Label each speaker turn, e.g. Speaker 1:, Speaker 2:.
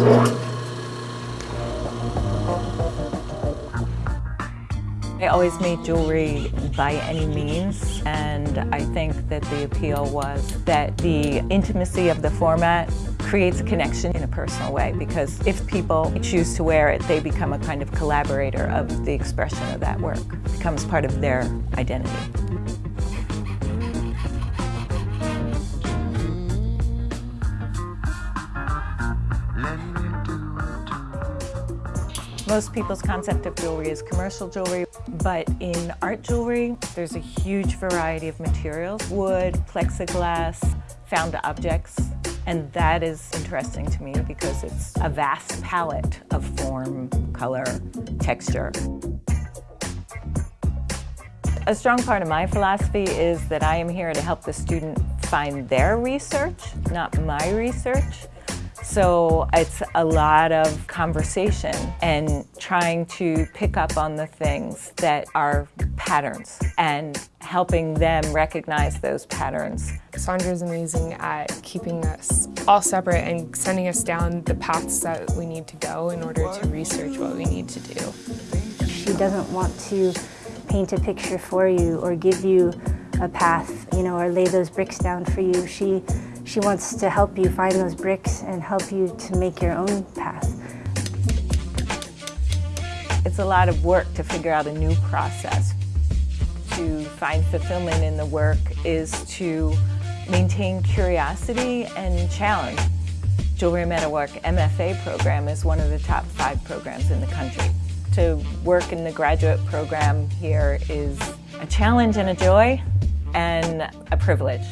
Speaker 1: I always made jewelry by any means and I think that the appeal was that the intimacy of the format creates a connection in a personal way because if people choose to wear it, they become a kind of collaborator of the expression of that work. It becomes part of their identity. Most people's concept of jewelry is commercial jewelry, but in art jewelry, there's a huge variety of materials. Wood, plexiglass, found objects, and that is interesting to me because it's a vast palette of form, color, texture. A strong part of my philosophy is that I am here to help the student find their research, not my research. So it's a lot of conversation and trying to pick up on the things that are patterns and helping them recognize those patterns.
Speaker 2: Sandra's amazing at keeping us all separate and sending us down the paths that we need to go in order to research what we need to do.
Speaker 3: She doesn't want to paint a picture for you or give you a path, you know, or lay those bricks down for you. She she wants to help you find those bricks and help you to make your own path.
Speaker 1: It's a lot of work to figure out a new process. To find fulfillment in the work is to maintain curiosity and challenge. Jewelry Metalwork MFA program is one of the top five programs in the country. To work in the graduate program here is a challenge and a joy and a privilege.